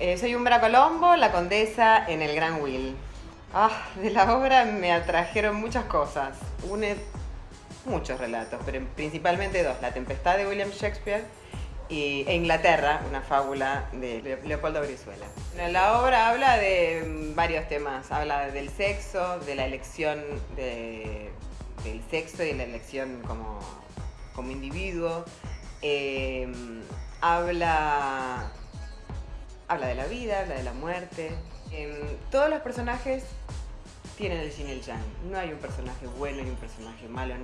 Eh, soy Umbra Colombo, la condesa en el Gran Will. Ah, de la obra me atrajeron muchas cosas. Une muchos relatos, pero principalmente dos. La Tempestad de William Shakespeare y, e Inglaterra, una fábula de Le- Leopoldo Brizuela. La obra habla de mm, varios temas. Habla del sexo, de la elección de- del sexo y la elección como, como individuo. Eh, habla habla de la vida, habla de la muerte. Em, todos los personajes tienen el yin y el yang. No hay un personaje bueno y un personaje malo.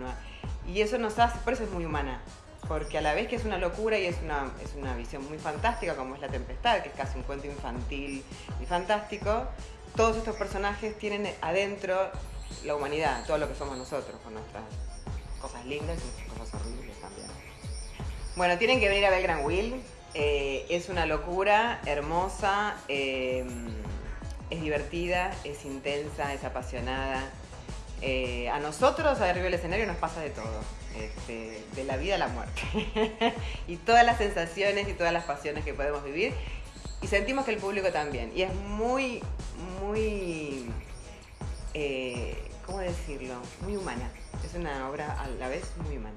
Y eso nos hace, por eso es muy humana. Porque a la vez que es una locura y es una, es una visión muy fantástica, como es La Tempestad, que es casi un cuento infantil y fantástico, todos estos personajes tienen adentro la humanidad, todo lo que somos nosotros, con nuestras cosas lindas y nuestras cosas horribles también. Bueno, tienen que venir a ver Gran Will. Eh, es una locura, hermosa, eh, es divertida, es intensa, es apasionada. Eh, a nosotros, arriba del escenario, nos pasa de todo. Este, de la vida a la muerte. y todas las sensaciones y todas las pasiones que podemos vivir. Y sentimos que el público también. Y es muy, muy, eh, ¿cómo decirlo? Muy humana. Es una obra a la vez muy humana.